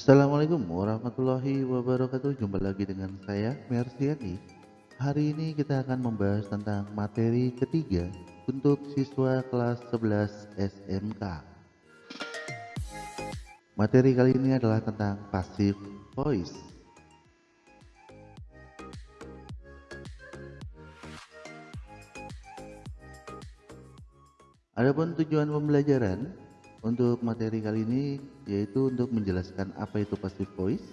Assalamualaikum warahmatullahi wabarakatuh. Jumpa lagi dengan saya Mersiani. Hari ini kita akan membahas tentang materi ketiga untuk siswa kelas 11 SMK. Materi kali ini adalah tentang passive voice. Adapun tujuan pembelajaran untuk materi kali ini yaitu untuk menjelaskan apa itu passive voice,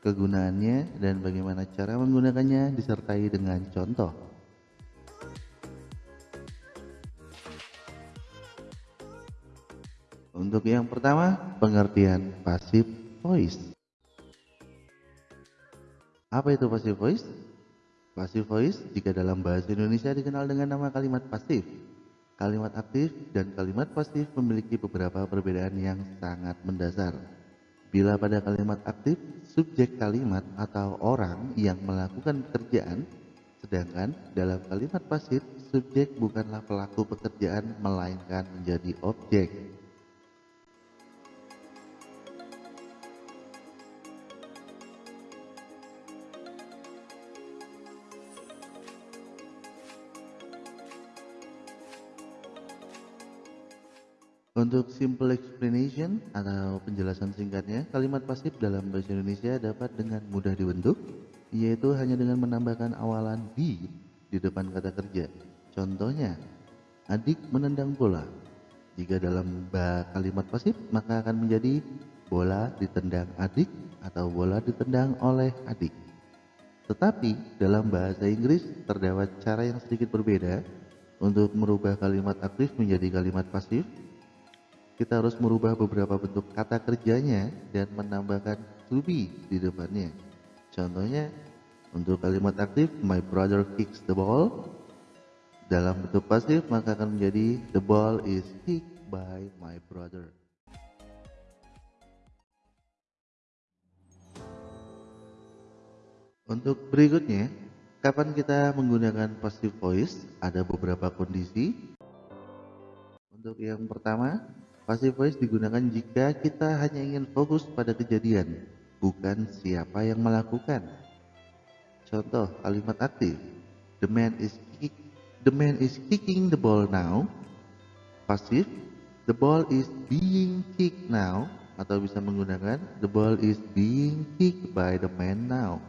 kegunaannya dan bagaimana cara menggunakannya disertai dengan contoh. Untuk yang pertama, pengertian passive voice. Apa itu passive voice? Passive voice jika dalam bahasa Indonesia dikenal dengan nama kalimat pasif Kalimat aktif dan kalimat pasif memiliki beberapa perbedaan yang sangat mendasar. Bila pada kalimat aktif, subjek kalimat atau orang yang melakukan pekerjaan, sedangkan dalam kalimat pasif, subjek bukanlah pelaku pekerjaan melainkan menjadi objek. Untuk simple explanation atau penjelasan singkatnya, kalimat pasif dalam bahasa Indonesia dapat dengan mudah dibentuk, yaitu hanya dengan menambahkan awalan di di depan kata kerja. Contohnya, adik menendang bola. Jika dalam kalimat pasif, maka akan menjadi bola ditendang adik atau bola ditendang oleh adik. Tetapi dalam bahasa Inggris terdapat cara yang sedikit berbeda untuk merubah kalimat aktif menjadi kalimat pasif kita harus merubah beberapa bentuk kata kerjanya dan menambahkan to be di depannya. Contohnya, untuk kalimat aktif, my brother kicks the ball. Dalam bentuk pasif, maka akan menjadi the ball is kicked by my brother. Untuk berikutnya, kapan kita menggunakan passive voice? Ada beberapa kondisi. Untuk yang pertama, Passive voice digunakan jika kita hanya ingin fokus pada kejadian, bukan siapa yang melakukan. Contoh kalimat aktif. The man is kick, the man is kicking the ball now. Pasif. The ball is being kicked now atau bisa menggunakan the ball is being kicked by the man now.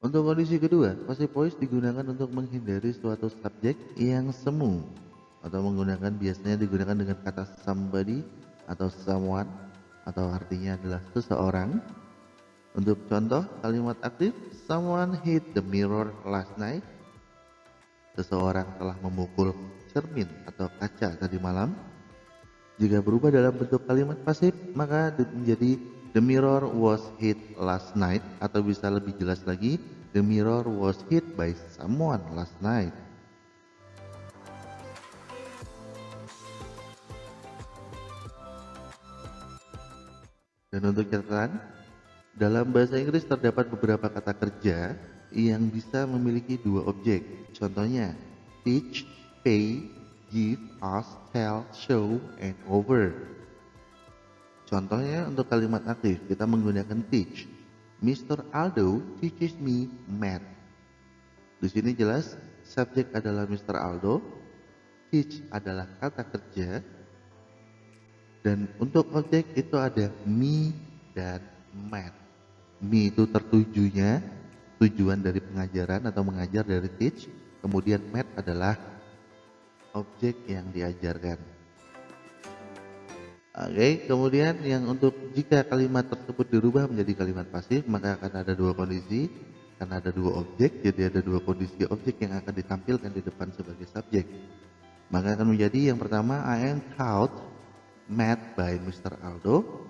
Untuk kondisi kedua, passive voice digunakan untuk menghindari suatu subjek yang semu atau menggunakan biasanya digunakan dengan kata somebody atau someone atau artinya adalah seseorang. Untuk contoh kalimat aktif, someone hit the mirror last night. Seseorang telah memukul cermin atau kaca tadi malam. Jika berubah dalam bentuk kalimat pasif, maka menjadi The mirror was hit last night atau bisa lebih jelas lagi, the mirror was hit by someone last night. Dan untuk catatan, dalam bahasa Inggris terdapat beberapa kata kerja yang bisa memiliki dua objek. Contohnya, teach, pay, give, ask, tell, show, and over. Contohnya untuk kalimat aktif kita menggunakan teach. Mr. Aldo teaches me math. Di sini jelas subjek adalah Mr. Aldo, teach adalah kata kerja, dan untuk objek itu ada me dan math. Me itu tertujunya, tujuan dari pengajaran atau mengajar dari teach, kemudian math adalah objek yang diajarkan. Oke, okay, kemudian yang untuk jika kalimat tersebut dirubah menjadi kalimat pasif, maka akan ada dua kondisi, karena ada dua objek, jadi ada dua kondisi objek yang akan ditampilkan di depan sebagai subjek. Maka akan menjadi yang pertama, I am taught math by Mr. Aldo,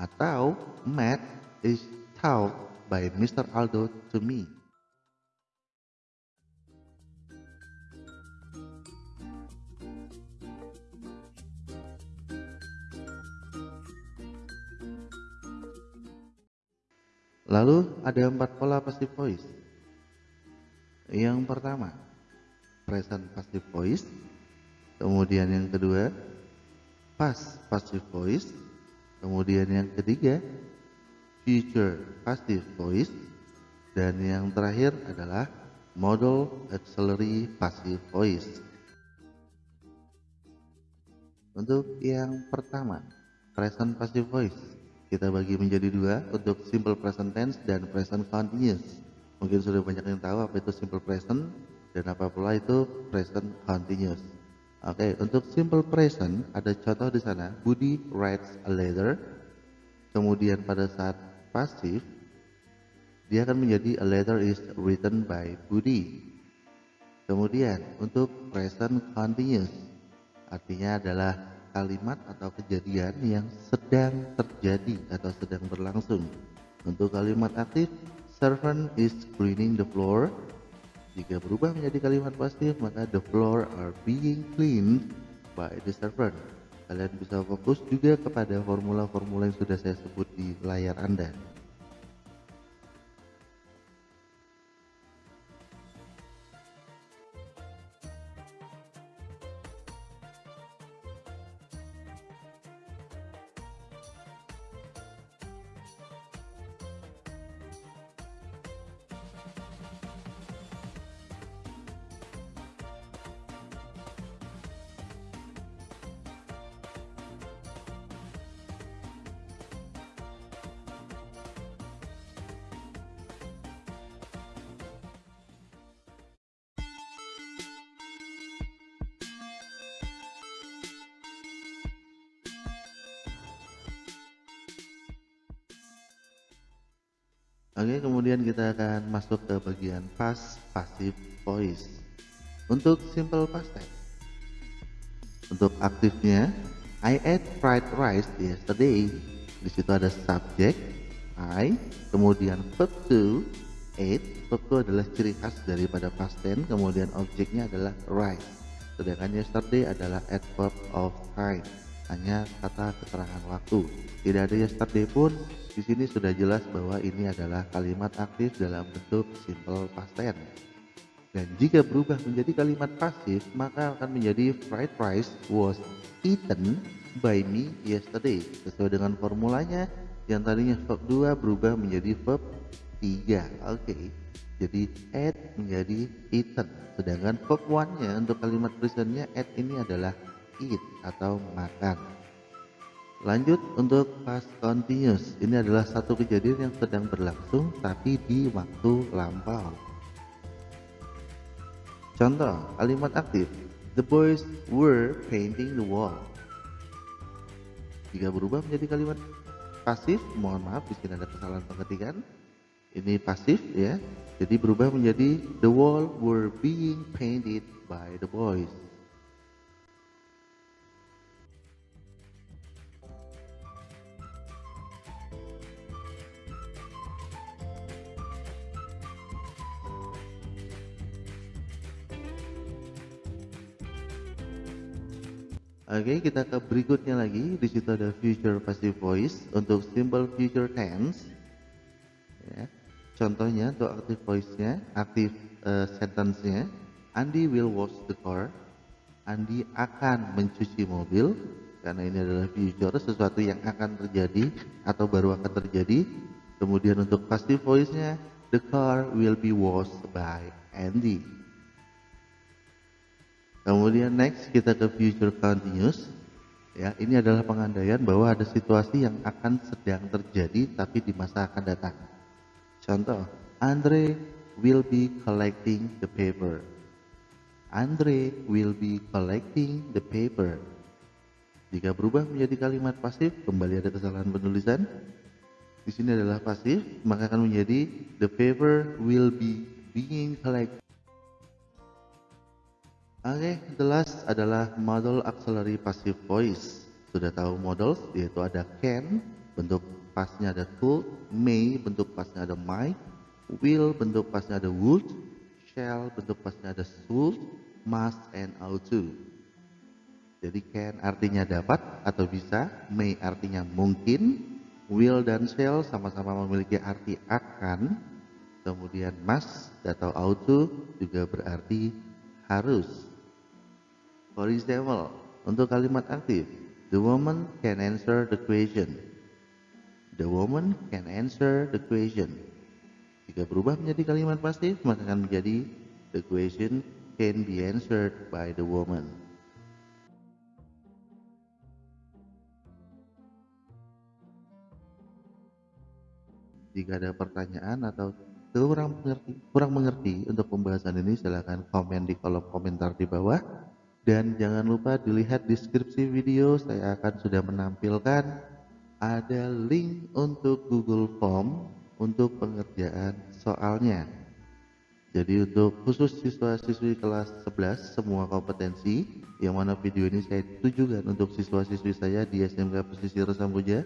atau math is taught by Mr. Aldo to me. Lalu ada empat pola passive voice. Yang pertama, present passive voice. Kemudian yang kedua, past passive voice. Kemudian yang ketiga, future passive voice. Dan yang terakhir adalah model auxiliary passive voice. Untuk yang pertama, present passive voice. Kita bagi menjadi dua untuk simple present tense dan present continuous. Mungkin sudah banyak yang tahu apa itu simple present dan apa pula itu present continuous. Oke, untuk simple present ada contoh di sana. Budi writes a letter. Kemudian pada saat pasif dia akan menjadi a letter is written by Budi. Kemudian untuk present continuous artinya adalah kalimat atau kejadian yang sedang terjadi atau sedang berlangsung. Untuk kalimat aktif, servant is cleaning the floor jika berubah menjadi kalimat pasif, maka the floor are being cleaned by the servant. Kalian bisa fokus juga kepada formula-formula yang sudah saya sebut di layar Anda. Oke, kemudian kita akan masuk ke bagian past passive voice. Untuk simple past tense. Untuk aktifnya, I ate fried rice yesterday. Di situ ada subject I, kemudian verb to, ate. Verb to adalah ciri khas daripada past tense, kemudian objeknya adalah rice. Sedangkan yesterday adalah adverb of time, hanya kata keterangan waktu. Tidak ada yesterday pun di sini sudah jelas bahwa ini adalah kalimat aktif dalam bentuk simple past tense. Dan jika berubah menjadi kalimat pasif, maka akan menjadi fried rice was eaten by me yesterday. Sesuai dengan formulanya, yang tadinya verb 2 berubah menjadi verb 3. Oke. Okay. Jadi ate menjadi eaten. Sedangkan verb 1-nya untuk kalimat presentnya ate ini adalah eat atau makan. Lanjut untuk past continuous. Ini adalah satu kejadian yang sedang berlangsung tapi di waktu lampau. Contoh, kalimat aktif. The boys were painting the wall. Jika berubah menjadi kalimat pasif, mohon maaf di sini ada kesalahan pengetikan. Ini pasif ya. Jadi berubah menjadi the wall were being painted by the boys. Oke, kita ke berikutnya lagi. Di situ ada future passive voice untuk simple future tense. Ya. Contohnya untuk active voice-nya, active uh, sentence-nya, Andi will wash the car. Andi akan mencuci mobil karena ini adalah future sesuatu yang akan terjadi atau baru akan terjadi. Kemudian untuk passive voice-nya, the car will be washed by Andy. Kemudian next kita ke future continuous. Ya, ini adalah pengandaian bahwa ada situasi yang akan sedang terjadi tapi di masa akan datang. Contoh, Andre will be collecting the paper. Andre will be collecting the paper. Jika berubah menjadi kalimat pasif, kembali ada kesalahan penulisan. Di sini adalah pasif, maka akan menjadi the paper will be being collected. Oke, okay, the last adalah model auxiliary passive voice. Sudah tahu models, yaitu ada can, bentuk pasnya ada could, may, bentuk pasnya ada might, will, bentuk pasnya ada would, shall, bentuk pasnya ada should, must, and ought to. Jadi can artinya dapat atau bisa, may artinya mungkin, will dan shall sama-sama memiliki arti akan, kemudian must atau ought to juga berarti harus. For example, untuk kalimat aktif, the woman can answer the question. The woman can answer the question. Jika berubah menjadi kalimat pasif, maka akan menjadi the question can be answered by the woman. Jika ada pertanyaan atau kurang mengerti, kurang mengerti untuk pembahasan ini silahkan komen di kolom komentar di bawah. Dan jangan lupa dilihat deskripsi video saya akan sudah menampilkan ada link untuk Google Form untuk pengerjaan soalnya. Jadi untuk khusus siswa-siswi kelas 11 semua kompetensi yang mana video ini saya tujukan untuk siswa-siswi saya di SMK Pesisir Samboja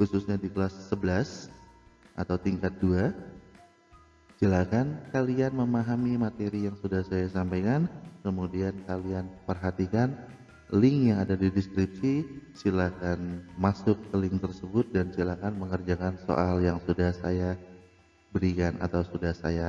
khususnya di kelas 11 atau tingkat 2 silakan kalian memahami materi yang sudah saya sampaikan. Kemudian kalian perhatikan link yang ada di deskripsi. Silakan masuk ke link tersebut dan silakan mengerjakan soal yang sudah saya berikan atau sudah saya